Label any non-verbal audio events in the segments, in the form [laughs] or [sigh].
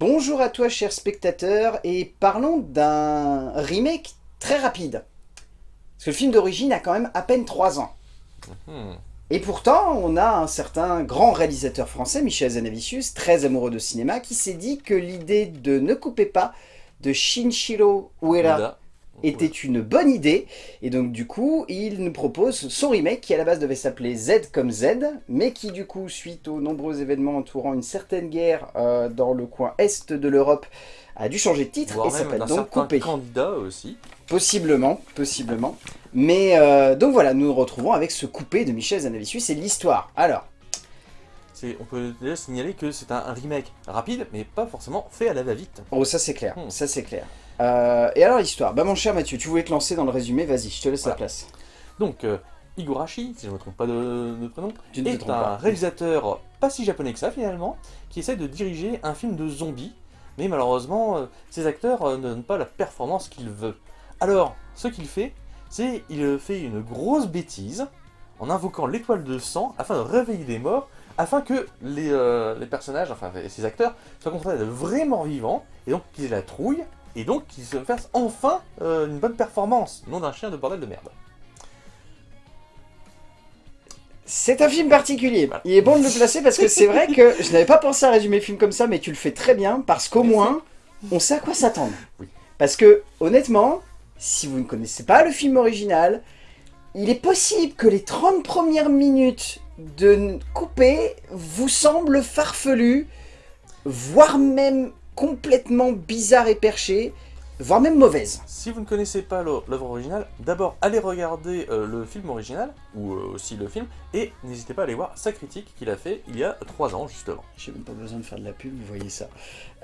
Bonjour à toi chers spectateurs et parlons d'un remake très rapide. Parce que le film d'origine a quand même à peine 3 ans. Hmm. Et pourtant, on a un certain grand réalisateur français, Michel Zanavicius, très amoureux de cinéma, qui s'est dit que l'idée de Ne coupez pas de Shinshiro Ueda. Était une bonne idée. Et donc du coup, il nous propose son remake qui à la base devait s'appeler Z comme Z, mais qui du coup, suite aux nombreux événements entourant une certaine guerre euh, dans le coin est de l'Europe, a dû changer de titre Voire et s'appelle donc Coupé. candidat aussi. Possiblement, possiblement. Mais euh, donc voilà, nous nous retrouvons avec ce Coupé de Michel Zanavicius et l'histoire. Alors, On peut déjà signaler que c'est un, un remake rapide, mais pas forcément fait à la va-vite. oh ça c'est clair, Hmm. ça c'est clair. Euh, et alors l'histoire Bah mon cher Mathieu, tu voulais te lancer dans le résumé, vas-y, je te laisse la place. Donc, euh, Higurashi, si je ne me trompe pas de, de prénom, Tu est un pas. réalisateur pas si japonais que ça finalement, qui essaie de diriger un film de zombies, mais malheureusement, euh, ses acteurs euh, ne donnent pas la performance qu'il veut. Alors, ce qu'il fait, c'est il fait une grosse bêtise en invoquant l'étoile de sang afin de réveiller les morts, afin que les, les personnages, enfin ses acteurs, soient confrontés à de vrais morts vivants, et donc qu'ils aient la trouille, et donc qu'ils se fassent enfin euh, une bonne performance, non d'un chien de bordel de merde. C'est un film particulier. Il est bon de le placer parce que c'est vrai que je n'avais pas pensé à résumer le film comme ça, mais tu le fais très bien parce qu'au moins, on sait à quoi s'attendre. Oui. Parce que, honnêtement, si vous ne connaissez pas le film original, il est possible que les 30 premières minutes de coupé vous semblent farfelues, voire même complètement bizarres et perchées, voire même mauvaises. Si vous ne connaissez pas l'œuvre originale, d'abord allez regarder euh, le film original, ou euh, aussi le film, et n'hésitez pas à aller voir sa critique qu'il a fait il y a 3 ans justement. J'ai même pas besoin de faire de la pub, vous voyez ça.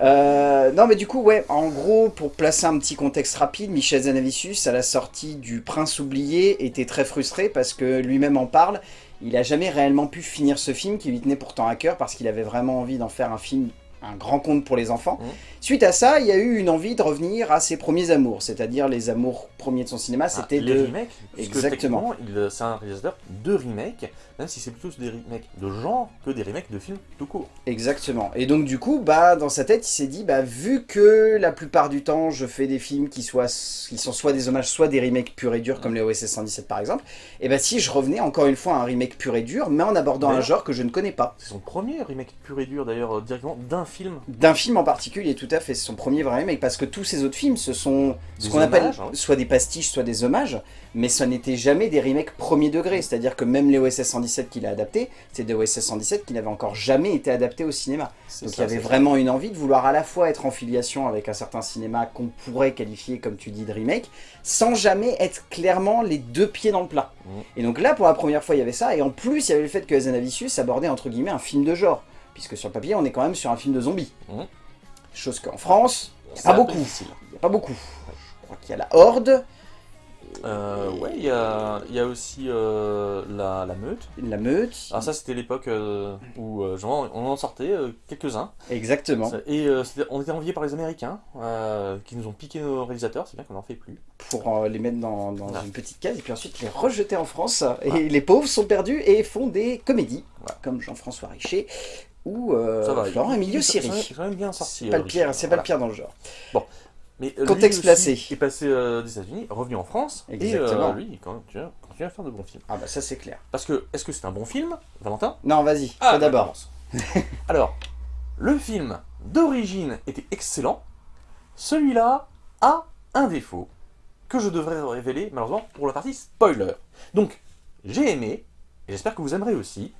Euh, non mais du coup, ouais, en gros, pour placer un petit contexte rapide, Michel Zanavicius, à la sortie du Prince oublié, était très frustré parce que lui-même en parle. Il a jamais réellement pu finir ce film qui lui tenait pourtant à cœur parce qu'il avait vraiment envie d'en faire un film, un grand conte pour les enfants. Mhm. Suite à ça, il y a eu une envie de revenir à ses premiers amours, c'est-à-dire les amours premiers de son cinéma, c'était Ah, les de... remakes, Exactement. euh, c'est un réalisateur de remakes, même si c'est plutôt des remakes de genre que des remakes de films tout court. Exactement. Et donc du coup, bah dans sa tête, il s'est dit, bah vu que la plupart du temps, je fais des films qui, soient, qui sont soit des hommages, soit des remakes purs et durs, comme les OSS 117 par exemple, et bah si je revenais encore une fois à un remake pur et dur, mais en abordant un genre que je ne connais pas. C'est son premier remake pur et dur d'ailleurs, euh, directement d'un film. D'un film en particulier, tout à fait, c'est son premier vrai remake, parce que tous ces autres films, ce sont ce qu'on appelle hein. soit des pastiches, soit des hommages, mais ça n'était jamais des remakes premier degré, c'est-à-dire que même les OSS 117 qu'il a adaptés, c'est des OSS 117 qui n'avaient encore jamais été adaptés au cinéma. Donc ça, il y avait ça. vraiment une envie de vouloir à la fois être en filiation avec un certain cinéma qu'on pourrait qualifier, comme tu dis, de remake, sans jamais être clairement les deux pieds dans le plat. Mhm. Et donc là, pour la première fois, il y avait ça, et en plus, il y avait le fait que Zanavicius abordait entre guillemets un film de genre, puisque sur le papier, on est quand même sur un film de zombies. Mhm. Chose qu'en France, il n'y a pas beaucoup. Il n'y a pas beaucoup. Je crois qu'il y a la Horde, Euh, ouais, il y a, il y a aussi euh, la, la meute. la Meute, Alors ça c'était l'époque euh, où euh, genre, on en sortait quelques-uns. exactement, Et on était enviés par les Américains qui nous ont piqué nos réalisateurs, c'est bien qu'on n'en fait plus. pour les mettre dans, une petite case, et puis ensuite les rejeter en France. Et les pauvres sont perdus et font des comédies, comme Jean-François Richer ou euh, ça va. Florent il- Emilio il- Siri. C'est quand même bien sorti. C'est pas euh, le pire, Richard, c'est pas voilà. le pire dans le genre. Mais euh, Contexte placé. est passé euh, des États-Unis, revenu en France, Exactement. et euh, lui il quand même, continue, continue à faire de bons films. Ah bah ça c'est clair. Parce que, est-ce que c'est un bon film, Valentin? Non, vas-y, Ah, d'abord. [laughs] Alors, le film d'origine était excellent. Celui-là a un défaut que je devrais révéler malheureusement pour la partie spoiler. Donc, j'ai aimé, et j'espère que vous aimerez aussi,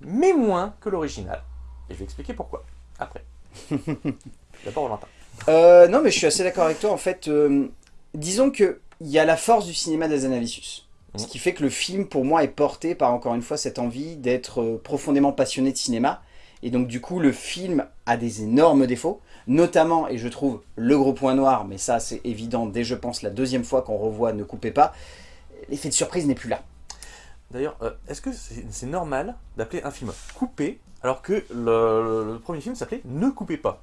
mais moins que l'original. Et je vais expliquer pourquoi, après. [laughs] D'abord Valentin. Euh, non mais je suis assez d'accord avec toi, en fait, euh, disons que il y a la force du cinéma des Zanavicius. Ce Mhm. qui fait que le film, pour moi, est porté par, encore une fois, cette envie d'être euh, profondément passionné de cinéma. Et donc, du coup, le film a des énormes défauts, notamment, et je trouve, le gros point noir, mais ça, c'est évident dès, je pense, la deuxième fois qu'on revoit Ne coupez pas, l'effet de surprise n'est plus là. D'ailleurs, euh, est-ce que c'est normal d'appeler un film coupé alors que le, premier film s'appelait Ne coupez pas?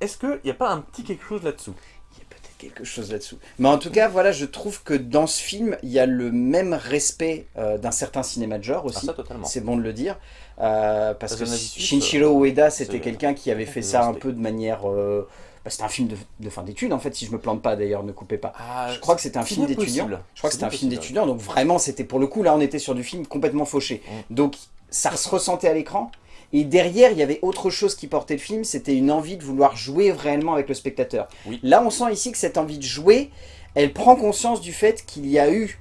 Est-ce qu'il n'y a pas un petit quelque chose là-dessous? Il y a peut-être quelque chose là-dessous. Mais en tout cas, voilà, je trouve que dans ce film, il y a le même respect euh, d'un certain cinéma de genre Ah, aussi. c'est bon de le dire. Euh, parce que Shinichiro Ueda, c'était quelqu'un qui avait [laughs] fait ça un peu de manière... euh, bah, c'était un film de, de fin d'études, en fait, si je me plante pas d'ailleurs, ne coupez pas. Ah, Je crois que c'était un film d'étudiant. Je crois que c'était un film d'étudiant, donc vraiment, c'était pour le coup, là, on était sur du film complètement fauché. Mm. Donc, ça se ressentait à l'écran. Et derrière, il y avait autre chose qui portait le film, c'était une envie de vouloir jouer réellement avec le spectateur. Oui. Là, on sent ici que cette envie de jouer, elle prend conscience du fait qu'il y a eu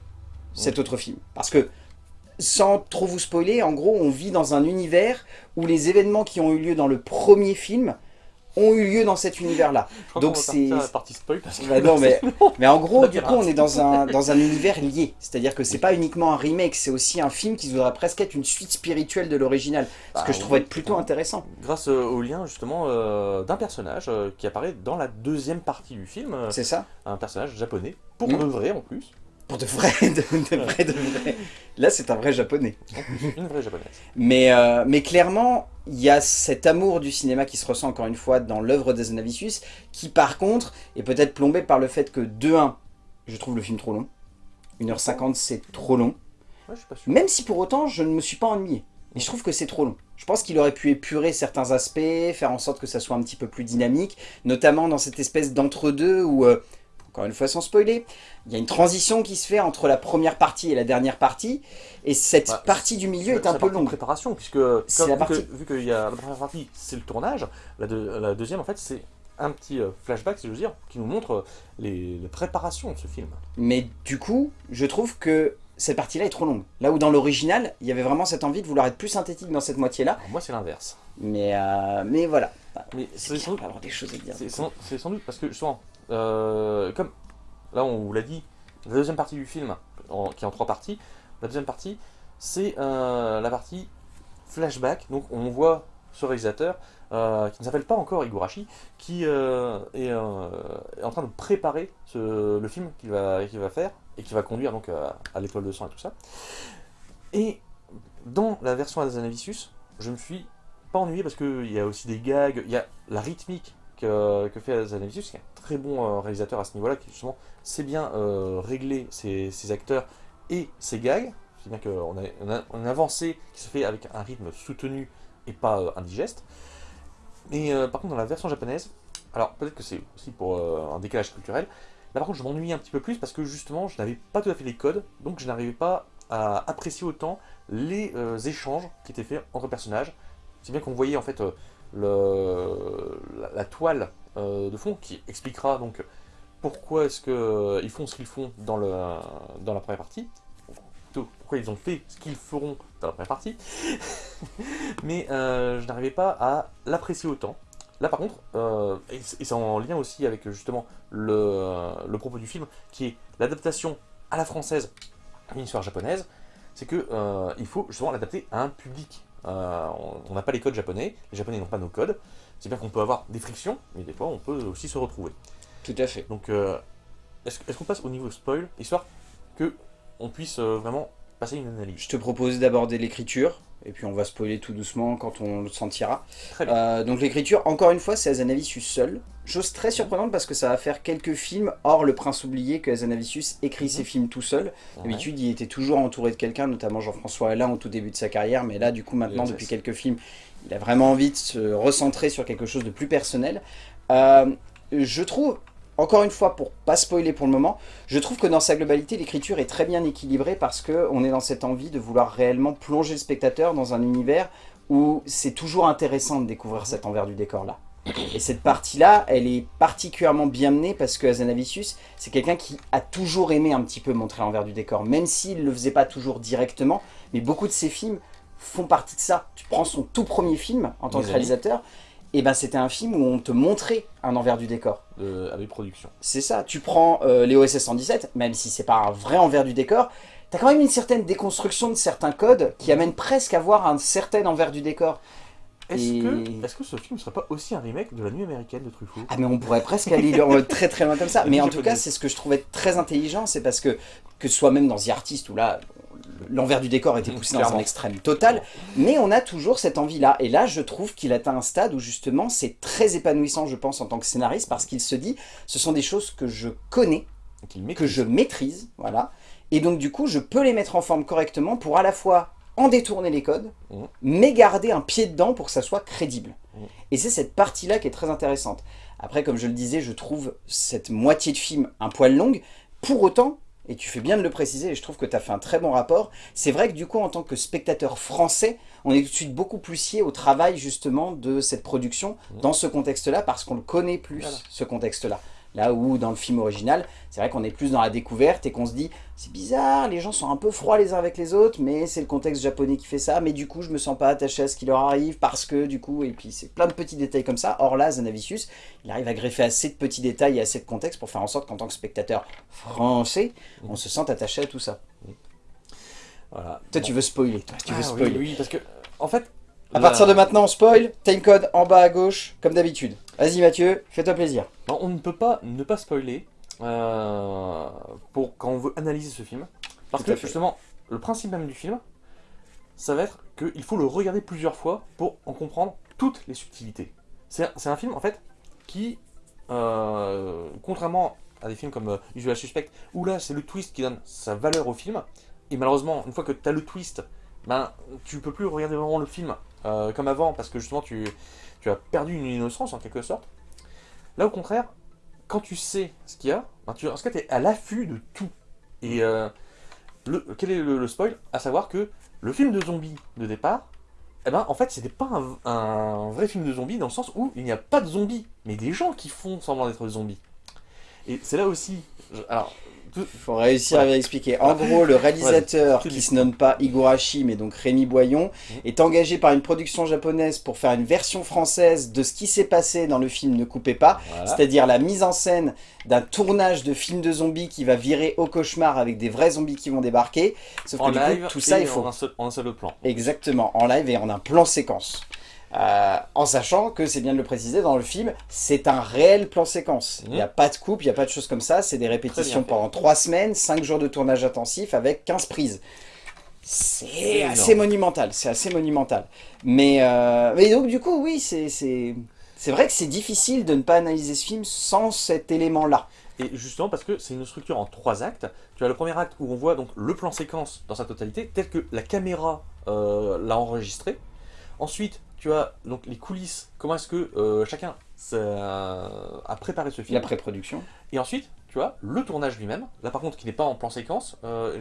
cet Mm. autre film. Parce que, sans trop vous spoiler, en gros, on vit dans un univers où les événements qui ont eu lieu dans le premier film ont eu lieu dans cet univers-là. Donc c'est- partie spoil parce que Bah non, mais, [laughs] mais en gros, du coup, on est dans un, dans un univers lié. C'est-à-dire que c'est pas uniquement un remake, c'est aussi un film qui voudrait presque être une suite spirituelle de l'original. Ce Bah que je trouve être plutôt intéressant. grâce euh, au lien justement euh, d'un personnage euh, qui apparaît dans la deuxième partie du film, euh, C'est ça un personnage japonais, pour Mm. de vrai en plus, Pour de vrai, [laughs] de, de vrai, de vrai. Là, c'est un vrai japonais. une vraie japonaise. Mais, euh, mais clairement, il y a cet amour du cinéma qui se ressent encore une fois dans l'œuvre d'Azanavicius, qui par contre est peut-être plombé par le fait que, de 1, je trouve le film trop long. 1h50, c'est trop long. Ouais, je suis pas sûr. Même si pour autant, je ne me suis pas ennuyé. Et je trouve que c'est trop long. Je pense qu'il aurait pu épurer certains aspects, faire en sorte que ça soit un petit peu plus dynamique, notamment dans cette espèce d'entre-deux où, euh, encore une fois sans spoiler, il y a une transition qui se fait entre la première partie et la dernière partie, et cette Bah, partie du milieu est un peu longue. préparation, puisque comme- la partie- vu qu'il y a la première partie, c'est le tournage, la, deux- la deuxième en fait c'est un petit euh, flashback, si je veux dire, qui nous montre euh, les, les préparations de ce film. Mais du coup, je trouve que cette partie-là est trop longue. Là où dans l'original, il y avait vraiment cette envie de vouloir être plus synthétique dans cette moitié-là, moi c'est l'inverse. mais, euh, mais voilà. Mais C'est sans, doute- des choses à dire. c'est sans- c'est sans doute parce que justement, euh, comme là on vous l'a dit, la deuxième partie du film, qui est en trois parties, la deuxième partie c'est euh, la partie flashback, donc on voit ce réalisateur euh, qui ne s'appelle pas encore Igurashi, qui est, en train de préparer le film qu'il va, faire et qui va conduire donc à, à l'école de sang et tout ça. Et dans la version Azanavicius, je me suis pas ennuyé parce qu'il y a aussi des gags, il y a la rythmique que, fait Azanavicius, qui est un très bon euh, réalisateur à ce niveau-là, qui justement sait bien euh, régler ses, acteurs et ses gags. C'est bien qu'on a, on a une avancée qui se fait avec un rythme soutenu et pas euh, indigeste. Mais par contre, dans la version japonaise, alors peut-être que c'est aussi pour un décalage culturel, là par contre je m'ennuyais un petit peu plus parce que justement je n'avais pas tout à fait les codes, donc je n'arrivais pas à apprécier autant les échanges qui étaient faits entre personnages. C'est bien qu'on voyait en fait la, toile euh, de fond qui expliquera donc pourquoi est-ce qu'ils font ce qu'ils font dans, la première partie, pourquoi ils ont fait ce qu'ils feront dans la première partie, [laughs] mais euh, je n'arrivais pas à l'apprécier autant. Là par contre, euh, et c'est en lien aussi avec justement le, propos du film, qui est l'adaptation à la française d'une histoire japonaise, c'est que euh, il faut justement l'adapter à un public. Euh, on- n'a pas les codes japonais, les japonais n'ont pas nos codes, c'est bien qu'on peut avoir des frictions, mais des fois on peut aussi se retrouver. Tout à fait. Donc euh, est-ce est-ce qu'on passe au niveau spoil, histoire que on puisse euh, vraiment passer une analyse? Je te propose d'aborder l'écriture, et puis on va spoiler tout doucement quand on le sentira. Euh, donc l'écriture, encore une fois, c'est Azanavicius seul. Chose très surprenante parce que ça va faire quelques films, hors Le Prince oublié, que Azanavicius écrit ses films tout seul. Ouais. D'habitude, il était toujours entouré de quelqu'un, notamment Jean-François Alain au tout début de sa carrière, mais là, du coup, maintenant, depuis quelques films, il a vraiment envie de se recentrer sur quelque chose de plus personnel. Euh, je trouve, encore une fois, pour pas spoiler pour le moment, je trouve que dans sa globalité, l'écriture est très bien équilibrée parce que on est dans cette envie de vouloir réellement plonger le spectateur dans un univers où c'est toujours intéressant de découvrir cet envers du décor-là. Et cette partie-là, elle est particulièrement bien menée parce que Azanavicius, c'est quelqu'un qui a toujours aimé un petit peu montrer l'envers du décor, même s'il ne le faisait pas toujours directement, mais beaucoup de ses films font partie de ça. Tu prends son tout premier film en tant que réalisateur, et ben c'était un film où on te montrait un envers du décor. de- avec production. C'est ça, tu prends euh, les OSS 117, même si c'est pas un vrai envers du décor, t'as quand même une certaine déconstruction de certains codes qui amène presque à voir un certain envers du décor. Est-ce Et- que, est-ce que ce film ne serait pas aussi un remake de La Nuit américaine de Truffaut? Ah mais on pourrait presque aller mode très très loin comme ça. [laughs] Mais en tout cas, c'est ce que je trouvais très intelligent, c'est parce que, que ce soit même dans The Artist, où là, l'envers du décor était poussé dans un extrême total, mais on a toujours cette envie-là. Et là, je trouve qu'il atteint un stade où justement, c'est très épanouissant, je pense, en tant que scénariste, parce qu'il se dit, ce sont des choses que je connais, que je maîtrise, voilà. Et donc, du coup, je peux les mettre en forme correctement pour à la fois en détourner les codes, Mhm. mais garder un pied dedans pour que ça soit crédible. Mhm. Et c'est cette partie-là qui est très intéressante. Après, comme je le disais, je trouve cette moitié de film un poil longue. Pour autant, et tu fais bien de le préciser, et je trouve que tu as fait un très bon rapport, c'est vrai que du coup, en tant que spectateur français, on est tout de suite beaucoup plus scié au travail justement de cette production Mhm. dans ce contexte-là, parce qu'on le connaît plus, Voilà. ce contexte-là. Là où dans le film original, c'est vrai qu'on est plus dans la découverte et qu'on se dit c'est bizarre, les gens sont un peu froids les uns avec les autres, mais c'est le contexte japonais qui fait ça, mais du coup je me sens pas attaché à ce qui leur arrive parce que du coup, et puis c'est plein de petits détails comme ça. Or là, Zanavicius, il arrive à greffer assez de petits détails et assez de contexte pour faire en sorte qu'en tant que spectateur français, on se sente attaché à tout ça. Voilà. Toi Bon. tu veux spoiler, toi, tu veux Ah, oui, spoiler. oui, parce que, en fait... À partir de maintenant, on spoil, timecode en bas à gauche, comme d'habitude. Vas-y Mathieu, fais-toi plaisir. Non, on ne peut pas ne pas spoiler euh, pour quand on veut analyser ce film. Parce que justement, le principe même du film, ça va être qu'il faut le regarder plusieurs fois pour en comprendre toutes les subtilités. C'est c'est un film en fait qui, euh, contrairement à des films comme euh, Usual Suspect, où là c'est le twist qui donne sa valeur au film, et malheureusement, une fois que tu as le twist, ben, tu peux plus regarder vraiment le film euh, comme avant parce que justement tu, tu as perdu une innocence en quelque sorte. Là, au contraire, quand tu sais ce qu'il y a, ben, tu, en ce cas, tu es à l'affût de tout. Et euh, le, quel est le, spoil? À savoir que le film de zombies de départ, eh ben, en fait, c'était pas un, vrai film de zombies dans le sens où il n'y a pas de zombies, mais des gens qui font semblant d'être zombies. Et c'est là aussi. alors, faut réussir à expliquer. En gros, le réalisateur qui se nomme pas Higurashi, mais donc Rémi Boyon, Mhm. est engagé par une production japonaise pour faire une version française de ce qui s'est passé dans le film Ne coupez pas, voilà. c'est-à-dire la mise en scène d'un tournage de film de zombies qui va virer au cauchemar avec des vrais zombies qui vont débarquer. Sauf en que du coup, live, tout ça, il faut en un seul, en un seul plan. Exactement, en live et en un plan séquence. Euh, en sachant que, c'est bien de le préciser, dans le film, c'est un réel plan séquence. Il n'y a pas de coupe, il n'y a pas de choses comme ça, c'est des répétitions pendant 3 semaines, 5 jours de tournage intensif avec 15 prises. C'est assez monumental, c'est assez monumental. Mais, euh, mais donc du coup, oui, c'est vrai que c'est difficile de ne pas analyser ce film sans cet élément-là. Et justement parce que c'est une structure en trois actes. Tu as le premier acte où on voit donc le plan séquence dans sa totalité, tel que la caméra euh, l'a enregistré. Ensuite, tu as donc les coulisses, comment est-ce que euh, chacun s'est- a préparé ce film. La pré-production. Et ensuite, tu as le tournage lui-même. Là par contre, qui n'est pas en plan séquence. euh,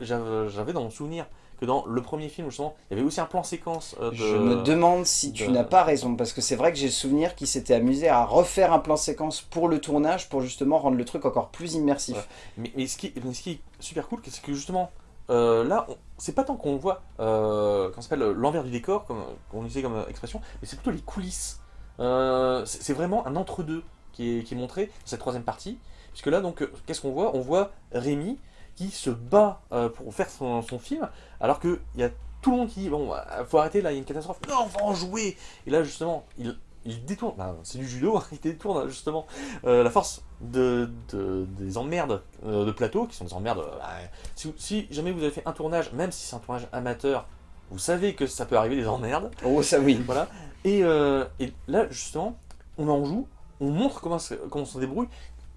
J'avais dans mon souvenir que dans le premier film, justement, il y avait aussi un plan séquence. euh, de- Je me demande si tu de- n'as pas raison, parce que c'est vrai que j'ai le souvenir qu'il s'était amusé à refaire un plan séquence pour le tournage, pour justement rendre le truc encore plus immersif. Ouais. Mais, mais ce, qui, mais ce qui est super cool, c'est que justement, euh, là, c'est pas tant qu'on voit, euh, euh, l'envers du décor, comme on disait comme expression, mais c'est plutôt les coulisses. C'est vraiment un entre-deux qui qui est montré dans cette troisième partie. Puisque là, donc, qu'est-ce qu'on voit? On voit Rémi qui se bat pour faire son, film, alors qu'il y a tout le monde qui dit Bon, faut arrêter là, il y a une catastrophe. Non, on va en jouer Et là, justement, il, il détourne, bah, c'est du judo, [laughs] il détourne justement euh, la force de, de- des emmerdes euh, de plateau, qui sont des emmerdes. euh, bah, si, si jamais vous avez fait un tournage, même si c'est un tournage amateur, vous savez que ça peut arriver des emmerdes. Oh, ça oui. Voilà. Et, euh, et là, justement, on en joue, on montre comment, comment on se débrouille,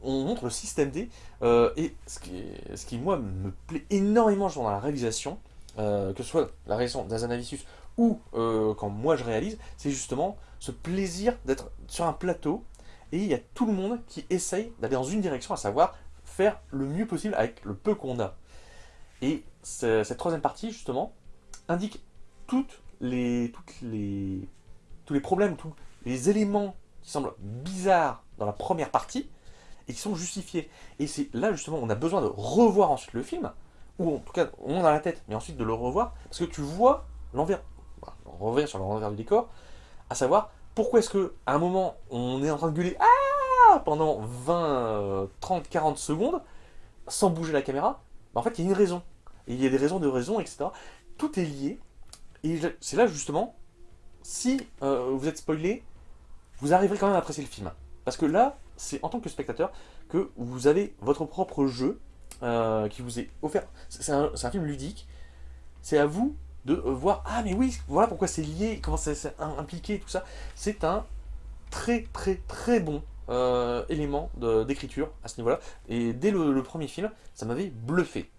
on montre le système D. et ce qui, ce qui, moi, me plaît énormément dans la réalisation, que ce soit la réalisation d'Azanavicius ou quand moi je réalise, c'est justement ce plaisir d'être sur un plateau et il y a tout le monde qui essaye d'aller dans une direction, à savoir faire le mieux possible avec le peu qu'on a. Et ce- cette troisième partie, justement, indique toutes les, les, tous les problèmes, tous les éléments qui semblent bizarres dans la première partie et qui sont justifiés. Et c'est là, justement, on a besoin de revoir ensuite le film, ou en tout cas, on a la tête, mais ensuite de le revoir, parce que tu vois l'envers, voilà, on revient sur l'envers du décor, à savoir pourquoi est-ce que à un moment on est en train de gueuler ah pendant 20, euh, 30, 40 secondes sans bouger la caméra Bah, En fait, il y a une raison. Et il y a des raisons de raison, etc. Tout est lié. Et c'est là justement, si euh, vous êtes spoilé, vous arriverez quand même à apprécier le film. Parce que là, c'est en tant que spectateur que vous avez votre propre jeu euh, qui vous est offert. C'est un film ludique. C'est à vous de euh, voir, ah mais oui, voilà pourquoi c'est lié, comment c'est c'est im- impliqué, tout ça. C'est un très très très bon euh, élément d'écriture à ce niveau-là. Et dès le premier film, ça m'avait bluffé.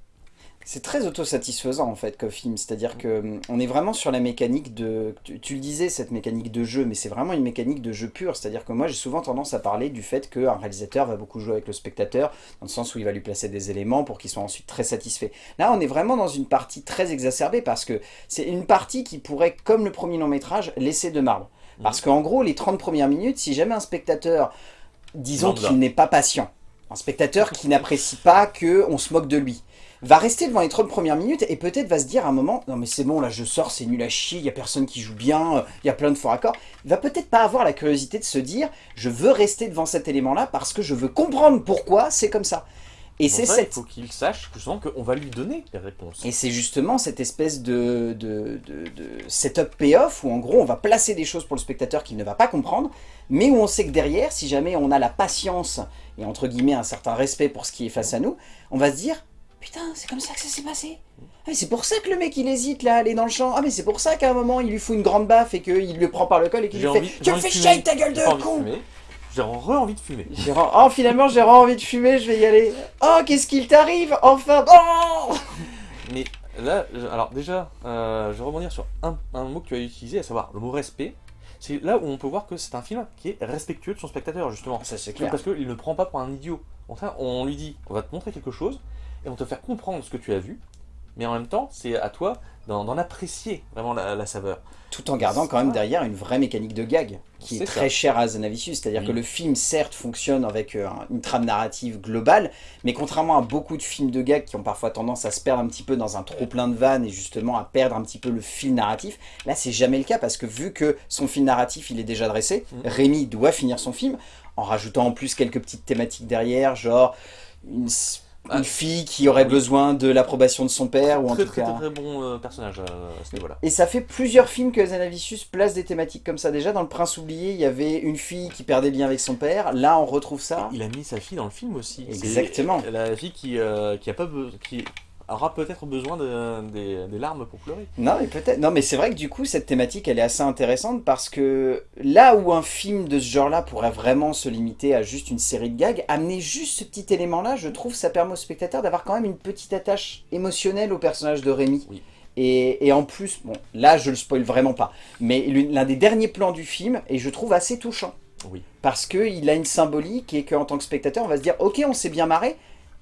C'est très autosatisfaisant en fait comme film, c'est-à-dire que hum, on est vraiment sur la mécanique de... Tu, tu le disais, cette mécanique de jeu, mais c'est vraiment une mécanique de jeu pure, c'est-à-dire que moi j'ai souvent tendance à parler du fait qu'un réalisateur va beaucoup jouer avec le spectateur, dans le sens où il va lui placer des éléments pour qu'il soit ensuite très satisfait. Là on est vraiment dans une partie très exacerbée, parce que c'est une partie qui pourrait, comme le premier long métrage, laisser de marbre. Parce qu'en gros, les 30 premières minutes, si jamais un spectateur, disons qu'il n'est pas patient, un spectateur qui n'apprécie pas qu'on se moque de lui, va rester devant les 30 premières minutes et peut-être va se dire à un moment non mais c'est bon là je sors c'est nul à chier il y a personne qui joue bien il y a plein de faux raccords il va peut-être pas avoir la curiosité de se dire je veux rester devant cet élément là parce que je veux comprendre pourquoi c'est comme ça et c'est ça, cette Il faut qu'il sache justement qu'on va lui donner les réponses. et c'est justement cette espèce de, de, de, de setup payoff où en gros on va placer des choses pour le spectateur qu'il ne va pas comprendre, mais où on sait que derrière, si jamais on a la patience et entre guillemets un certain respect pour ce qui est face à nous, on va se dire putain c'est comme ça que ça s'est passé. Ah, mais c'est pour ça que le mec il hésite là à aller dans le champ. Ah mais c'est pour ça qu'à un moment il lui fout une grande baffe et qu'il le prend par le col et qu'il lui fait envie- tu me fais chier ta gueule de con. J'ai re-envie de fumer. Oh finalement j'ai vraiment envie de fumer, je vais y aller. Oh qu'est-ce qu'il t'arrive Enfin Oh [laughs] Mais là, alors déjà, euh, je vais rebondir sur un, un mot que tu as utilisé, à savoir le mot respect. C'est là où on peut voir que c'est un film qui est respectueux de son spectateur, justement. Ça c'est clair. Parce qu'il ne prend pas pour un idiot. Contraire, on lui dit, on va te montrer quelque chose, et on va te faire comprendre ce que tu as vu, mais en même temps, c'est à toi d'en apprécier vraiment la, la saveur. tout en gardant quand même derrière une vraie mécanique de gag qui est, très chère à Zanavicius. C'est-à-dire Oui. que le film, certes, fonctionne avec euh, un- une trame narrative globale, mais contrairement à beaucoup de films de gag qui ont parfois tendance à se perdre un petit peu dans un trop plein de vannes et justement à perdre un petit peu le fil narratif, là c'est jamais le cas parce que vu que son fil narratif il est déjà dressé, Mm. Rémi doit finir son film en rajoutant en plus quelques petites thématiques derrière, genre une, Ah, une fille qui aurait oui. besoin de l'approbation de son père ou en très, tout très, cas... très, très bon euh, personnage euh, à ce niveau-là. Et ça fait plusieurs films que Zanavicius place des thématiques comme ça. Déjà, dans Le Prince oublié, il y avait une fille qui perdait le lien avec son père. Là, on retrouve ça. Il a mis sa fille dans le film aussi. Exactement. La fille qui, euh, qui, a pas qui aura peut-être besoin de- des, des larmes pour pleurer. Non, mais peut-être. Non, mais c'est vrai que du coup, cette thématique, elle est assez intéressante parce que là où un film de ce genre-là pourrait vraiment se limiter à juste une série de gags, amener juste ce petit élément-là, je trouve, ça permet au spectateur d'avoir quand même une petite attache émotionnelle au personnage de Rémi. Oui. Et, et en plus, bon, là, je le spoil vraiment pas, mais l'un des derniers plans du film, et je trouve assez touchant. Oui. Parce qu'il a une symbolique et qu'en tant que spectateur, on va se dire, ok, on s'est bien marré,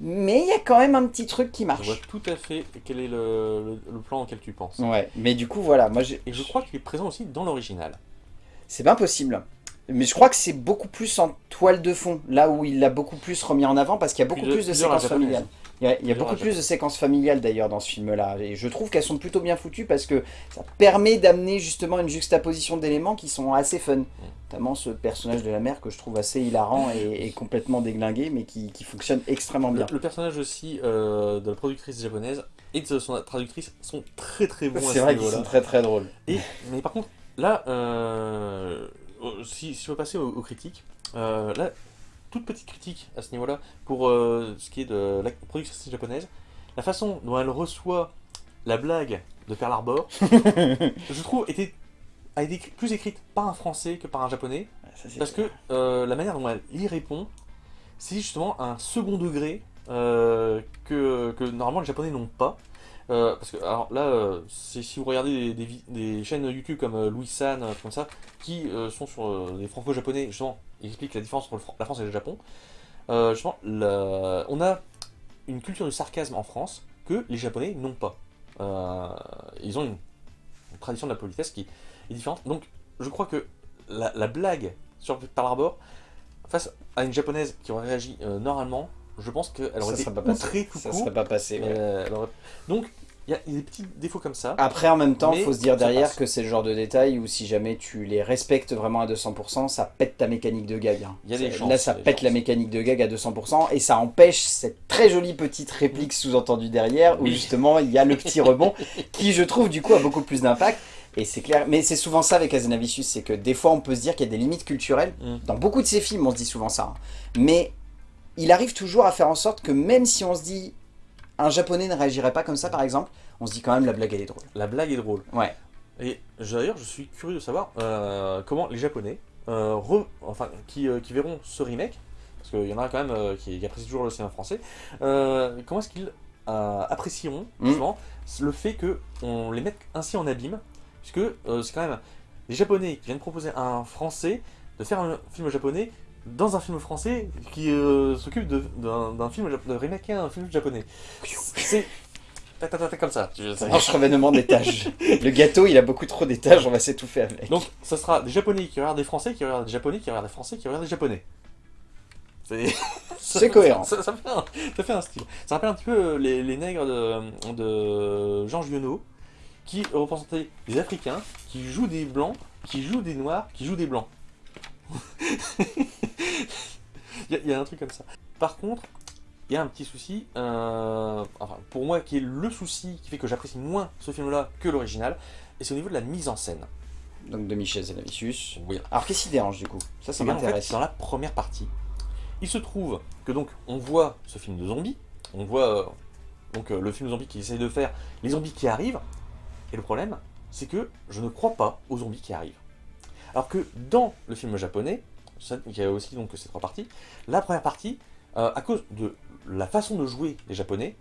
mais il y a quand même un petit truc qui Je vois marche. tout à fait quel est le, le- le plan auquel tu penses. Ouais, mais du coup, voilà, moi j'ai... Et je crois qu'il est présent aussi dans l'original. C'est bien possible. Mais je crois que c'est beaucoup plus en toile de fond, là où il l'a beaucoup plus remis en avant, parce qu'il y a beaucoup plus de séquences familiales. Il y a, il y a Plusieurs beaucoup plus de séquences familiales d'ailleurs dans ce film-là, et je trouve qu'elles sont plutôt bien foutues parce que ça permet d'amener justement une juxtaposition d'éléments qui sont assez fun. Notamment ce personnage de la mère que je trouve assez hilarant et, et [laughs] complètement déglingué, mais qui, qui fonctionne extrêmement bien. le personnage aussi euh, de la productrice japonaise et de son traductrice sont très très bons [laughs] à C'est ce vrai qu'ils sont très très drôles. Et, mais par contre, là, euh, si, si je veux passer aux, aux critiques, euh, là, toute petite critique à ce niveau-là pour euh, ce qui est de la productrice japonaise, la façon dont elle reçoit la blague de Pearl Harbor, [laughs] je trouve était, a été plus écrite par un français que par un japonais, Ça, parce que euh, la manière dont elle y répond, c'est justement un second degré euh, que, que normalement les japonais n'ont pas. Euh, parce que alors là, euh, si vous regardez des, des vi- des chaînes YouTube comme Louis San, comme ça, qui sont sur des franco-japonais, justement, ils expliquent la différence entre le la France et le Japon. Euh, justement, la- on a une culture du sarcasme en France que les Japonais n'ont pas. Euh, ils ont une, une tradition de la politesse qui est différente. Donc, je crois que la, la blague sur Pearl Harbor, face à une japonaise qui aurait réagi euh, normalement, je pense qu'elle aurait ça été serait pas passé. tout Ça court. serait pas passé. ouais. Euh, Donc, il y a il y a des petits défauts comme ça. Après, en même temps, Mais faut se dire derrière passe. que c'est le genre de détail où si jamais tu les respectes vraiment à 200%, ça pète ta mécanique de gag. hein. Il y a des Ça- chances, Là, ça il des pète la mécanique de gag à 200% et ça empêche cette très jolie petite réplique sous-entendue derrière où Oui. justement il y a le petit rebond [laughs] qui, je trouve, du coup, a beaucoup plus d'impact. Et c'est clair, mais c'est souvent ça avec Azanavicius, c'est que des fois on peut se dire qu'il y a des limites culturelles. Mm. Dans beaucoup de ses films, on se dit souvent ça. hein. Mais il arrive toujours à faire en sorte que même si on se dit un japonais ne réagirait pas comme ça par exemple, on se dit quand même la blague elle est drôle. La blague est drôle. Ouais. Et d'ailleurs, je suis curieux de savoir euh, comment les Japonais, euh, re- enfin, qui, euh, qui verront ce remake, parce qu'il y en a quand même qui, qui apprécient toujours le cinéma français, comment est-ce qu'ils apprécieront justement le fait qu'on les mette ainsi en abîme, puisque c'est quand même les Japonais qui viennent proposer à un Français de faire un film japonais dans un film français qui euh, s'occupe de- d'un d'un film, de remaker un film japonais. C'est... tac, tac, tac, tac, comme ça. Ça marche revénement d'étages. Le gâteau il a beaucoup trop d'étages, on va s'étouffer avec. Donc, ça sera des Japonais qui regardent des Français, qui regardent des Japonais, qui regardent des Français, qui regardent des Japonais. C'est [laughs] cohérent. Ça, ça fait un, ça fait un style. Ça rappelle un petit peu euh, les, les nègres de, de Jean Giono, qui représentaient des Africains, qui jouent des Blancs, qui jouent des Noirs, qui jouent des Blancs. Il [laughs] y, a- il y a un truc comme ça. Par contre, il y a un petit souci, euh, enfin, pour moi, qui est le souci qui fait que j'apprécie moins ce film-là que l'original, et c'est au niveau de la mise en scène. Donc de Michel Zanavicius. Oui. Alors qu'est-ce qui dérange du coup? Ça, ça Eh bien, en fait, m'intéresse. dans la première partie, il se trouve que donc on voit ce film de zombies, on voit euh, donc euh, le film zombie qui essaye de faire les zombies qui arrivent, et le problème, c'est que je ne crois pas aux zombies qui arrivent. Alors que dans le film japonais, il y a aussi donc ces trois parties, la première partie, euh, à cause de la façon de jouer des japonais,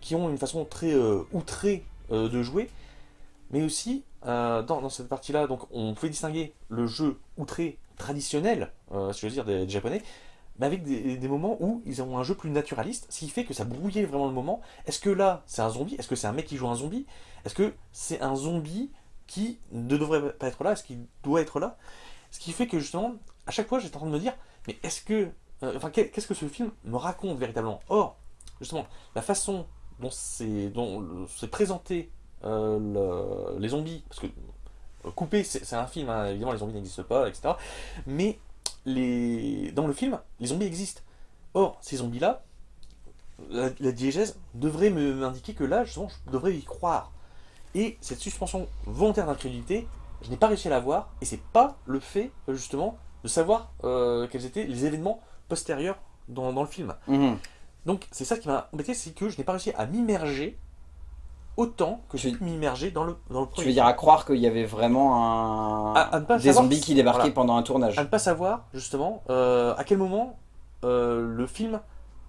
qui ont une façon très euh, outrée euh, de jouer, mais aussi dans, cette partie-là, donc on pouvait distinguer le jeu outré traditionnel, si je veux dire, des, des japonais, mais avec des, des moments où ils ont un jeu plus naturaliste, ce qui fait que ça brouillait vraiment le moment. Est-ce que là, c'est un zombie? Est-ce que c'est un mec qui joue un zombie? Est-ce que c'est un zombie qui ne devrait pas être là Est-ce qu'il doit être là Ce qui fait que justement, à chaque fois, j'étais en train de me dire, mais est-ce que, euh, enfin, qu'est- qu'est-ce que ce film me raconte véritablement? Or, justement, la façon dont c'est présenté euh, le- les zombies, parce que euh, coupé, c'est un film, hein, évidemment les zombies n'existent pas, etc. Mais les, dans le film, les zombies existent. Or, ces zombies-là, la, la diégèse devrait m'indiquer que là, justement, je devrais y croire. Et cette suspension volontaire d'incrédulité, je n'ai pas réussi à la voir, et c'est pas le fait, euh, justement, de savoir euh, quels étaient les événements postérieurs dans, dans le film. Mhm. Donc c'est ça qui m'a embêté, c'est que je n'ai pas réussi à m'immerger autant que j'ai Tu- pu m'immerger dans le, dans le Tu premier. veux dire à croire qu'il y avait vraiment un... À- à ne pas des savoir zombies qui débarquaient voilà. pendant un tournage. à ne pas savoir justement euh, à quel moment euh, le film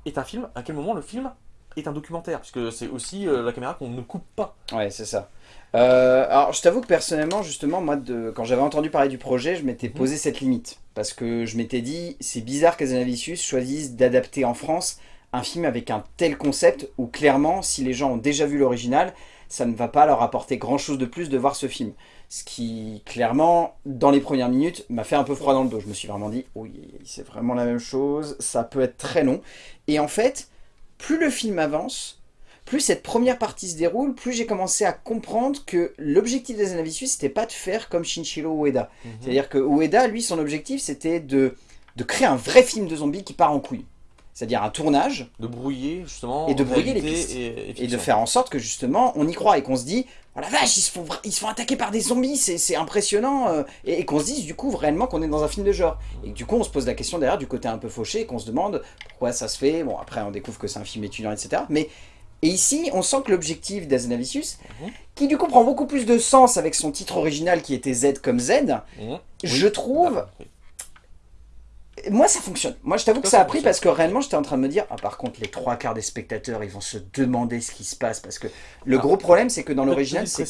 est un film, à quel moment le film est un documentaire, puisque c'est aussi euh, la caméra qu'on ne coupe pas. Ouais, c'est ça. Euh, alors, je t'avoue que personnellement, justement, moi, de, quand j'avais entendu parler du projet, je m'étais posé cette limite. Parce que je m'étais dit, c'est bizarre qu'Azanavicius choisisse d'adapter en France un film avec un tel concept où, clairement, si les gens ont déjà vu l'original, ça ne va pas leur apporter grand-chose de plus de voir ce film. Ce qui, clairement, dans les premières minutes, m'a fait un peu froid dans le dos. Je me suis vraiment dit, oui, c'est vraiment la même chose, ça peut être très long. Et en fait, plus le film avance, plus cette première partie se déroule, plus j'ai commencé à comprendre que l'objectif des Zanavicius, c'était pas de faire comme Shinshiro Ueda. C'est-à-dire que Ueda, lui, son objectif, c'était de, de créer un vrai film de zombies qui part en couille. C'est-à-dire un tournage, De brouiller justement Et de brouiller les pistes. et, et et de faire en sorte que justement, on y croit et qu'on se dit, oh la vache, ils se font, ils se font attaquer par des zombies, c'est impressionnant, euh, et, et qu'on se dise du coup réellement qu'on est dans un film de genre. Et du coup, on se pose la question derrière du côté un peu fauché, et qu'on se demande pourquoi ça se fait. Bon, après, on découvre que c'est un film étudiant, etc. Mais et ici, on sent que l'objectif d'Azanavicius, Mhm. qui du coup prend beaucoup plus de sens avec son titre original qui était Z comme Z, Mhm. je Oui. trouve, Ah. Moi ça fonctionne. Moi je t'avoue que Ça, a pris parce que réellement j'étais en train de me dire, ah par contre les trois quarts des spectateurs ils vont se demander ce qui se passe parce que le Ah. gros problème c'est que dans l'original c'est que...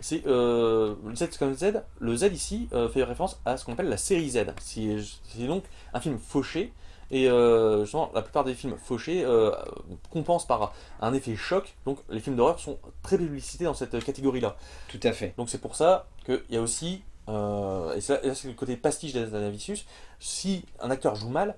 c'est euh, le Z comme Z. Le Z ici euh, fait référence à ce qu'on appelle la série Z. C'est c'est donc un film fauché. Et euh, justement, la plupart des films fauchés euh, compensent par un effet choc. Donc les films d'horreur sont très publicités dans cette catégorie-là. Tout à fait. Donc c'est pour ça qu'il y a aussi, euh, et ça- c'est le côté pastiche d'Anavicius, si un acteur joue mal,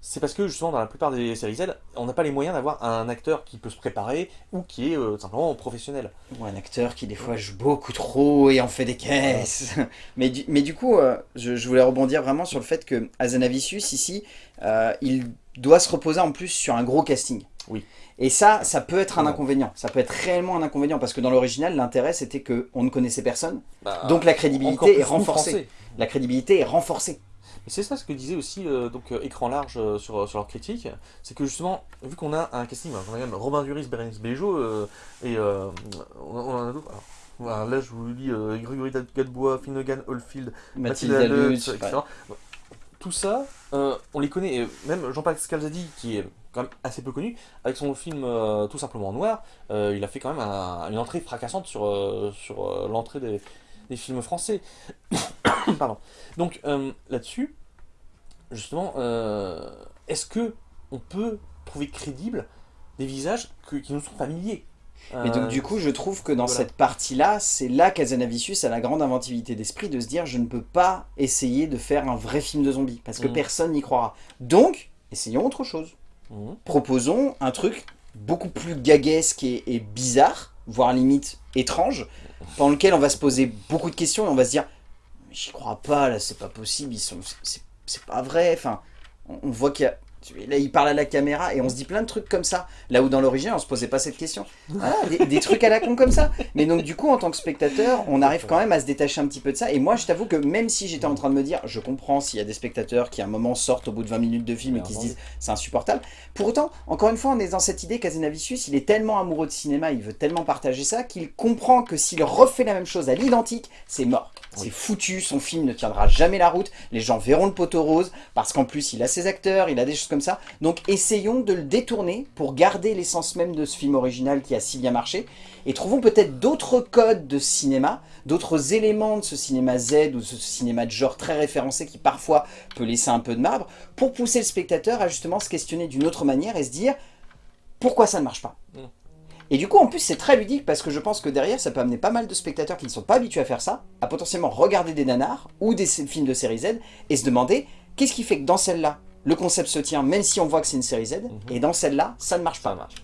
c'est parce que justement dans la plupart des séries Z, on n'a pas les moyens d'avoir un acteur qui peut se préparer ou qui est euh, simplement professionnel. Ou un acteur qui des fois joue beaucoup trop et en fait des caisses. [laughs] mais, du, mais du coup, euh, je, je voulais rebondir vraiment sur le fait que Azanavicius ici, il doit se reposer en plus sur un gros casting. Oui. Et ça, ça peut être un inconvénient. Ça peut être réellement un inconvénient parce que dans l'original, l'intérêt c'était que on ne connaissait personne, Bah, donc la crédibilité est renforcée. français. La crédibilité est renforcée. Et c'est ça ce que disait aussi euh, donc euh, Écran Large euh, sur, sur leur critique, c'est que justement, vu qu'on a un casting, on a même Robin Duris, Bérénice Bejo, euh, et euh, on, on en a d'autres. Voilà, là je vous lis euh, Grégory Gadebois, Finnegan, Oldfield, Mathilde Mathilde Lutz, etc. Tout ça, euh, on les connaît, et même Jean-Paul Scalzadi, qui est quand même assez peu connu, avec son film euh, Tout simplement noir, euh, il a fait quand même un- une entrée fracassante sur, l'entrée des, films français. [coughs] Pardon. Donc là-dessus, justement, est-ce que on peut trouver crédibles des visages qui nous sont familiers? Et donc Euh, du coup, je trouve que dans voilà. cette partie-là, c'est là qu'Azanavicius a la grande inventivité d'esprit de se dire je ne peux pas essayer de faire un vrai film de zombies parce que Mhm. personne n'y croira. Donc, essayons autre chose. mhm. Proposons un truc beaucoup plus gaguesque et, et bizarre, voire limite étrange, pendant lequel on va se poser beaucoup de questions et on va se dire j'y crois pas là, c'est pas possible, ils sont, c'est- c'est pas vrai. Enfin, on, on voit qu'il y a Là, il parle à la caméra et on se dit plein de trucs comme ça. Là où dans l'origine, on se posait pas cette question. Voilà, des, des trucs à la con comme ça. Mais donc, du coup, en tant que spectateur, on arrive quand même à se détacher un petit peu de ça. Et moi, je t'avoue que même si j'étais en train de me dire, je comprends s'il y a des spectateurs qui à un moment sortent au bout de 20 minutes de film et qui se disent c'est insupportable. Pour autant, encore une fois, on est dans cette idée qu'Azenavicius, il est tellement amoureux de cinéma, il veut tellement partager ça, qu'il comprend que s'il refait la même chose à l'identique, c'est mort. C'est Oui. foutu, son film ne tiendra jamais la route, les gens verront le poteau rose, parce qu'en plus il a ses acteurs, il a des choses comme ça. Donc essayons de le détourner pour garder l'essence même de ce film original qui a si bien marché, et trouvons peut-être d'autres codes de cinéma, d'autres éléments de ce cinéma Z ou de ce cinéma de genre très référencé qui parfois peut laisser un peu de marbre, pour pousser le spectateur à justement se questionner d'une autre manière et se dire pourquoi ça ne marche pas? Mm. Et du coup, en plus, c'est très ludique parce que je pense que derrière, ça peut amener pas mal de spectateurs qui ne sont pas habitués à faire ça, à potentiellement regarder des nanars ou des films de série Z et se demander qu'est-ce qui fait que dans celle-là, le concept se tient même si on voit que c'est une série Z, et dans celle-là, ça ne marche Ça pas. marche.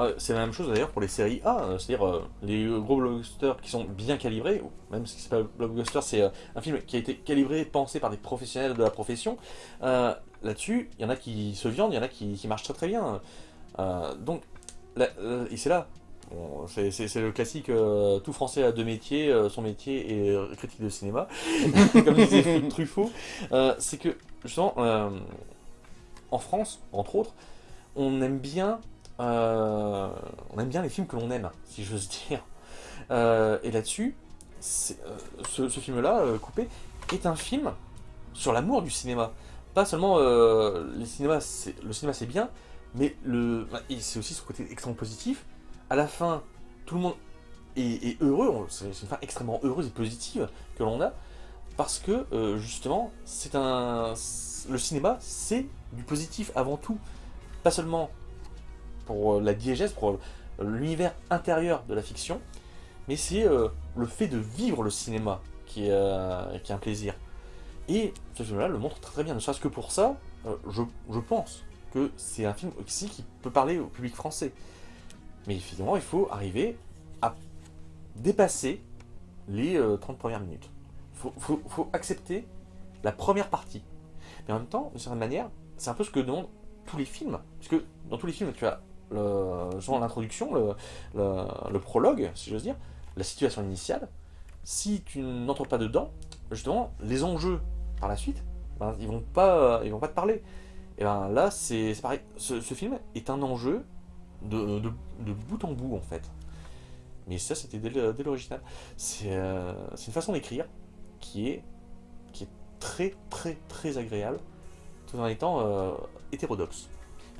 Euh, c'est la même chose d'ailleurs pour les séries A, euh, c'est-à-dire euh, les gros blockbusters qui sont bien calibrés, même si c'est pas un blockbuster, c'est euh, un film qui a été calibré, pensé par des professionnels de la profession. Là-dessus, il y en a qui se viandent, il y en a qui, qui marchent très très bien. Donc, là- et c'est là, bon, c'est le classique, tout français a deux métiers, son métier est euh, critique de cinéma, [laughs] comme disait Truffaut. C'est que, justement, en France, entre autres, on aime bien euh, on aime bien les films que l'on aime, si j'ose dire. Euh, et là-dessus, euh, ce, film-là, Coupé, est un film sur l'amour du cinéma. Pas seulement le cinéma c'est bien, mais et c'est aussi son côté extrêmement positif. À la fin, tout le monde est, heureux, c'est une fin extrêmement heureuse et positive que l'on a, parce que justement, c'est un, le cinéma, c'est du positif avant tout, pas seulement pour euh, la diégèse, pour euh, l'univers intérieur de la fiction, mais c'est euh, le fait de vivre le cinéma qui est, un plaisir. Et ce film-là le montre très bien, ne serait-ce que pour ça, je, pense que c'est un film aussi qui peut parler au public français. Mais effectivement, il faut arriver à dépasser les euh, 30 premières minutes. Il faut accepter la première partie. Mais en même temps, d'une certaine manière, c'est un peu ce que demandent tous les films. Parce que dans tous les films, tu as l'introduction, le, le, prologue, si j'ose dire, la situation initiale. Si tu n'entres pas dedans, justement, les enjeux par la suite, ben, ils vont pas, vont pas te parler. Et ben là, c'est pareil. Ce, film est un enjeu de, de, bout en bout, en fait. Mais ça, c'était dès l'original. C'est euh, c'est une façon d'écrire qui est, qui est très, très, très agréable, tout en étant euh, hétérodoxe.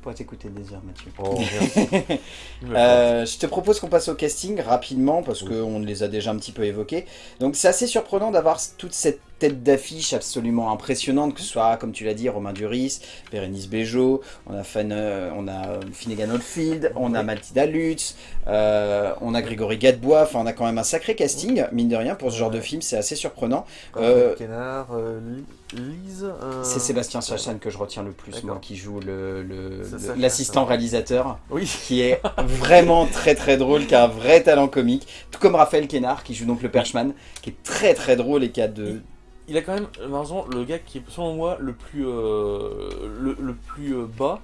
Pour t'écouter des heures, Mathieu. Oh, [laughs] Euh, je te propose qu'on passe au casting rapidement parce Oui. qu'on les a déjà un petit peu évoqués. Donc c'est assez surprenant d'avoir toute cette tête d'affiche absolument impressionnante, que ce soit, comme tu l'as dit, Romain Duris, Bérénice Bejo, on a, Fan, euh, on a Finnegan Oldfield, on a. Mathilda Lutz, euh, on a Grégory Gadebois, enfin on a quand même un sacré casting, mine de rien, pour ce genre de film, c'est assez surprenant. Euh, Kénard, Li- Lise. C'est Sébastien Chachan que je retiens le plus, moi, qui joue le- le- l'assistant réalisateur Oui. qui est [laughs] vraiment très très drôle, qui a un vrai talent comique, tout comme Raphaël Kénard qui joue donc le Perchman, qui est très très drôle et qui a de... Il a quand même, euh, malheureusement, le gars qui est, selon moi, le plus, euh, le, le plus euh, bas,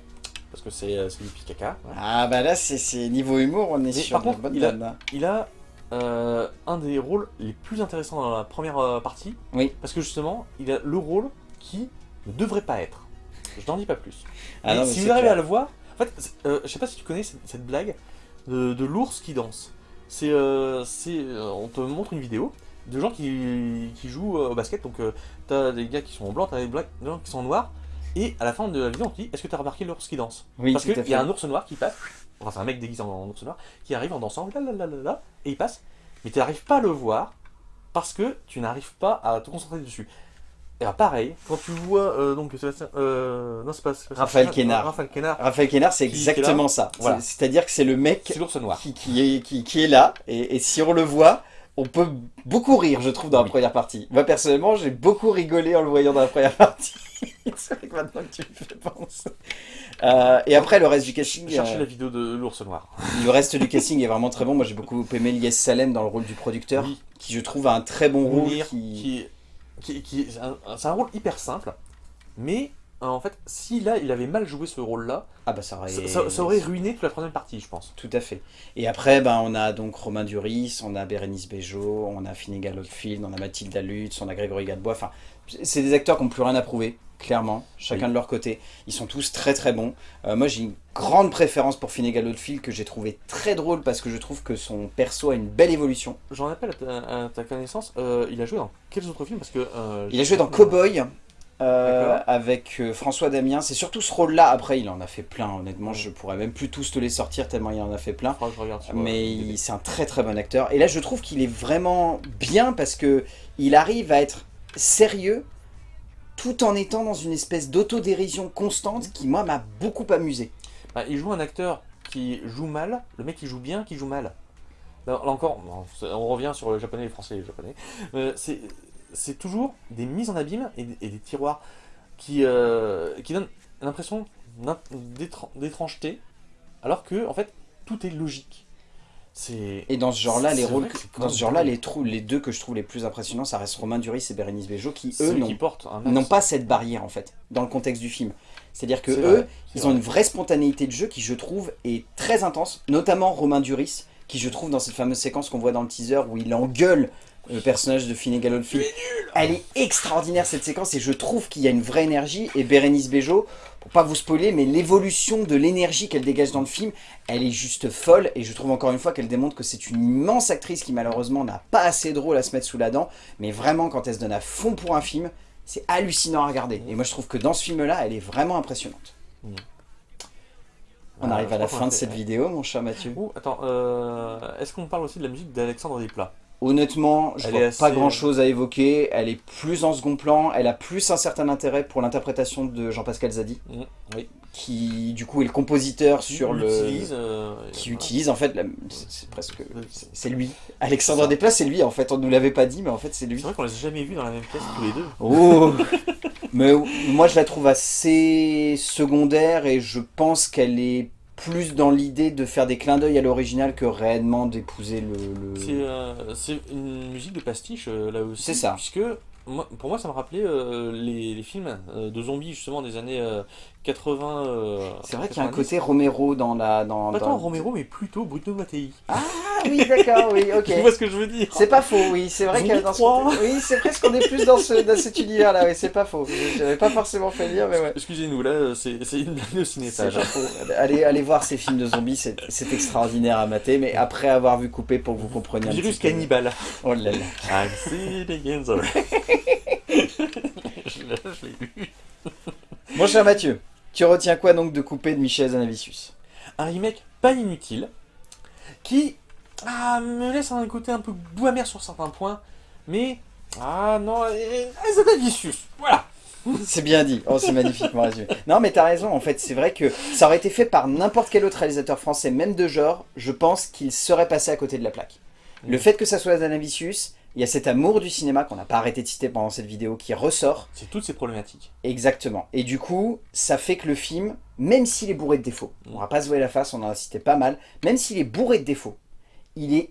parce que c'est euh, c'est du caca. voilà. Ah bah là c'est- niveau humour, on est Mais sur par de contre, bonne il a- là. Il a euh, un des rôles les plus intéressants dans la première euh, partie, Oui. parce que justement, il a le rôle qui ne devrait pas être. Je n'en dis pas plus. Ah non, si vous arrivez clair. à le voir, en fait, euh, je sais pas si tu connais cette, cette blague de, de l'ours qui danse. C'est, euh, euh, on te montre une vidéo de gens qui, qui jouent euh, au basket. Donc, euh, t'as des gars qui sont en blanc, t'as des gens qui sont en noir. Et à la fin de la vidéo, on te dit Est-ce que t'as remarqué l'ours qui danse? Oui, Parce qu'il y a un ours noir qui passe. Enfin, c'est un mec déguisé en, ours noir qui arrive en dansant, là, là, là, là, là, et il passe. Mais tu n'arrives pas à le voir parce que tu n'arrives pas à te concentrer dessus. Et alors, pareil, quand tu vois euh, donc Sébastien, euh, non c'est pas Sébastien- Raphaël Quénard. Raphaël Quénard, Raphaël Kénard, c'est exactement ça. Voilà. C'est-à-dire que c'est le mec noir. qui, qui est, qui, qui est là, et, et si on le voit, on peut beaucoup rire, je trouve, dans la première partie. Moi, personnellement, j'ai beaucoup rigolé en le voyant dans la première [laughs] partie. c'est vrai que maintenant que tu me fais penser. Euh, et après, le reste du casting, Cherchez euh, la vidéo de l'ours noir. [laughs] le reste du casting est vraiment très bon. Moi, j'ai beaucoup aimé Lies Salem dans le rôle du producteur, Oui. qui je trouve a un très bon rôle. Qui... qui, qui, qui- c'est un, rôle hyper simple, mais en fait, si là il avait mal joué ce rôle-là, Ah bah ça aurait... ça, ça- ça aurait ruiné toute la troisième partie, je pense. Tout à fait. Et après, ben, on a donc Romain Duris, on a Bérénice Bejo, on a Finnegan Oldfield, on a Mathilda Lutz, on a Grégory Gadebois. Enfin, c'est des acteurs qui n'ont plus rien à prouver, clairement, chacun Oui. de leur côté. Ils sont tous très très bons. Euh, moi, j'ai une grande préférence pour Finnegan Oldfield que j'ai trouvé très drôle parce que je trouve que son perso a une belle évolution. J'en appelle à ta, à ta connaissance, euh, il a joué dans quels autres films? Parce que euh, Il a joué dans Cowboy. Euh, avec euh, François Damien, c'est surtout ce rôle-là. Après, il en a fait plein. Honnêtement, je pourrais même plus tous te les sortir tellement il en a fait plein. Je regarde euh, mais c'est un très très bon acteur. Et là, je trouve qu'il est vraiment bien parce que il arrive à être sérieux tout en étant dans une espèce d'autodérision constante qui, moi, m'a beaucoup amusé. Bah, il joue un acteur qui joue mal, le mec qui joue bien, qui joue mal. Là, là encore, on revient sur le japonais, les français et les japonais. Euh, c'est c'est toujours des mises en abîme et, et des tiroirs qui, euh, qui donnent l'impression d'étrangeté, alors que en fait tout est logique. Et dans ce genre-là, les rôles, que dans ce genre-là, les, trous, les deux que je trouve les plus impressionnants, ça reste Romain Duris et Bérénice Bejo, qui eux n'ont pas cette barrière en fait dans le contexte du film. C'est-à-dire que eux, vrai, ils ont une vraie spontanéité de jeu qui, je trouve, est très intense. Notamment Romain Duris, qui, je trouve, dans cette fameuse séquence qu'on voit dans le teaser où il engueule le personnage de Finnegan Oldfield. Elle est extraordinaire cette séquence et je trouve qu'il y a une vraie énergie. Et Bérénice Bejo, pour pas vous spoiler, mais l'évolution de l'énergie qu'elle dégage dans le film, elle est juste folle. Et je trouve encore une fois qu'elle démontre que c'est une immense actrice qui malheureusement n'a pas assez de rôle à se mettre sous la dent. Mais vraiment, quand elle se donne à fond pour un film, c'est hallucinant à regarder. Et moi je trouve que dans ce film-là, elle est vraiment impressionnante. On Ah, arrive à la fin de cette vidéo, mon cher Mathieu. Ouh, attends, euh, est-ce qu'on parle aussi de la musique d'Alexandre Desplat? Honnêtement, je Elle vois assez- pas grand chose à évoquer. Elle est plus en second plan. Elle a plus un certain intérêt pour l'interprétation de Jean-Pascal Zadi, Mmh, Oui. qui du coup est le compositeur sur le. Utilise, euh, Qui voilà. utilise en fait, la- c'est presque. C'est lui. Alexandre. Desplat, c'est lui en fait. On nous l'avait pas dit, mais en fait c'est lui. C'est vrai qu'on les a jamais vus dans la même pièce tous les deux. Oh [laughs] Mais moi je la trouve assez secondaire et je pense qu'elle est plus dans l'idée de faire des clins d'œil à l'original que réellement d'épouser le. le- C'est euh, c'est une musique de pastiche euh, là aussi. C'est ça. Puisque moi, pour moi ça me rappelait euh, les, les films de zombies justement des années 80. euh, C'est vrai qu'il y a un 90. côté Romero dans la. Dans, Pas dans- tant Romero mais plutôt Bruno Mattei. Ah oui, d'accord, oui, [laughs] ok. Tu vois ce que je veux dire? C'est pas faux, oui, c'est vrai que dans ce 3. côté- Oui, c'est presque qu'on est plus dans, ce, dans cet univers-là, oui, c'est pas faux. J'avais pas forcément fait lire, mais ouais. Excusez-nous là, c'est une blague de cinétage. pas faux. Allez, allez voir ces films de zombies, c'est extraordinaire à mater, mais après avoir vu couper pour que vous compreniez un Virus petit peu. cannibale. Oh là là. I'm sitting in the [laughs] je l'ai je l'ai lu. Mon cher Mathieu, tu retiens quoi donc de couper de Michel Zanavicius? Un remake pas inutile, qui ah, me laisse un côté un peu doux amer sur certains points, mais ah non, c'est vicious, voilà. [laughs] C'est bien dit, oh c'est magnifiquement résumé. Non mais t'as raison, en fait c'est vrai que ça aurait été fait par n'importe quel autre réalisateur français, même de genre, je pense qu'il serait passé à côté de la plaque. Le Mm. fait que ça soit Zanavicius, il y a cet amour du cinéma qu'on n'a pas arrêté de citer pendant cette vidéo qui ressort, C'est toutes ces problématiques. exactement. Et du coup, ça fait que le film, même s'il est bourré de défauts, on va pas se voiler la face, on en a cité pas mal, même s'il est bourré de défauts, il est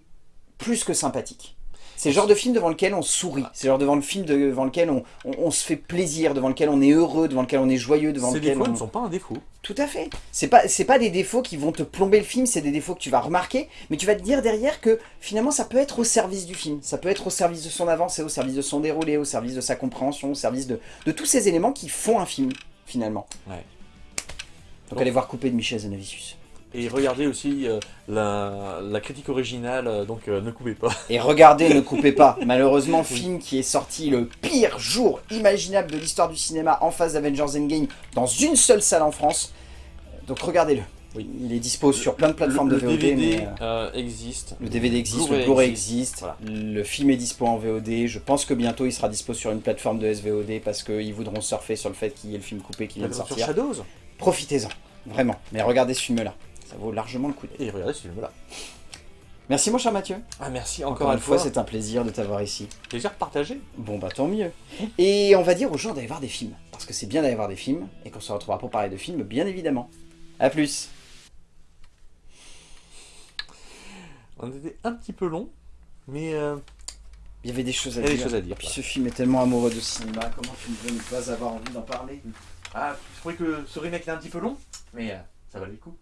plus que sympathique. C'est le genre de film devant lequel on sourit. C'est le genre devant le film devant lequel on, on, on se fait plaisir, devant lequel on est heureux, devant lequel on est joyeux, devant Ces lequel défauts on... ne sont pas un défaut. Tout à fait. C'est pas, c'est pas des défauts qui vont te plomber le film, c'est des défauts que tu vas remarquer, mais tu vas te dire derrière que finalement ça peut être au service du film, ça peut être au service de son avancée, au service de son déroulé, au service de sa compréhension, au service de, de tous ces éléments qui font un film, finalement. Ouais. Donc allez voir Coupé de Michel Zanavicius. Et regardez aussi euh, la, la critique originale, euh, donc euh, ne coupez pas. [laughs] Et regardez, ne coupez pas. [laughs] Malheureusement, film qui est sorti le pire jour imaginable de l'histoire du cinéma en face d'Avengers Endgame dans une seule salle en France. Donc regardez-le. Oui. Il est dispo sur plein de plateformes le, de le VOD. DVD mais, euh, existe. Le DVD existe, le Blu-ray existe. Voilà. le film est dispo en VOD, je pense que bientôt il sera dispo sur une plateforme de SVOD parce qu'ils voudront surfer sur le fait qu'il y ait le film coupé qui vient de Sur sortir. Shadows. Profitez-en, vraiment. Mais regardez ce film-là, ça vaut largement le coup. Et regardez ce film-là. Merci mon cher Mathieu. Ah merci Encore, encore, une fois, c'est un plaisir de t'avoir ici. plaisir partagé. Bon bah tant mieux. Et on va dire aux gens d'aller voir des films, parce que c'est bien d'aller voir des films, et qu'on se retrouvera pour parler de films, bien évidemment. A plus On était un petit peu long, mais euh, Il y avait des choses à il y a dire. des choses à dire. Puis ce film est tellement amoureux de cinéma, comment tu ne veux ne pas avoir envie d'en parler? Ah, je trouvais que ce remake était un petit peu long, mais euh, ça valait le coup.